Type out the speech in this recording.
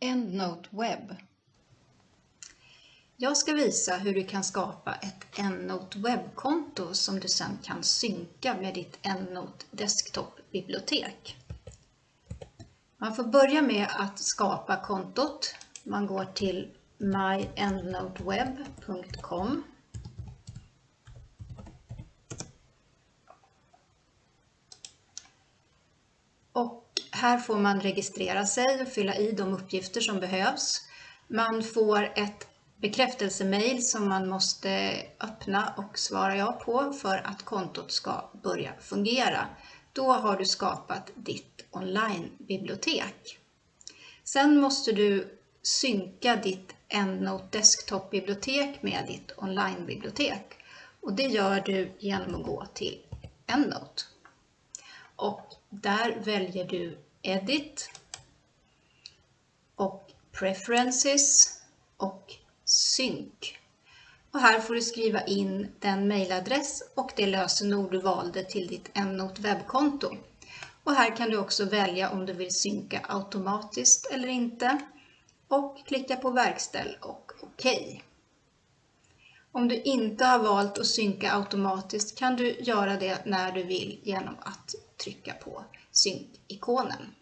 EndNote Web. Jag ska visa hur du kan skapa ett EndNote webbkonto som du sedan kan synka med ditt EndNote desktop-bibliotek. Man får börja med att skapa kontot. Man går till myendnoteweb.com och här får man registrera sig och fylla i de uppgifter som behövs. Man får ett bekräftelsemail som man måste öppna och svara ja på för att kontot ska börja fungera. Då har du skapat ditt onlinebibliotek. Sen måste du synka ditt EndNote Desktop-bibliotek med ditt onlinebibliotek. Och det gör du genom att gå till EndNote. Och där väljer du Edit och Preferences och Synk. Och här får du skriva in den mailadress och det lösenord du valde till ditt EndNote webbkonto. Och här kan du också välja om du vill synka automatiskt eller inte och klicka på verkställ och OK. Om du inte har valt att synka automatiskt kan du göra det när du vill genom att trycka på synk-ikonen.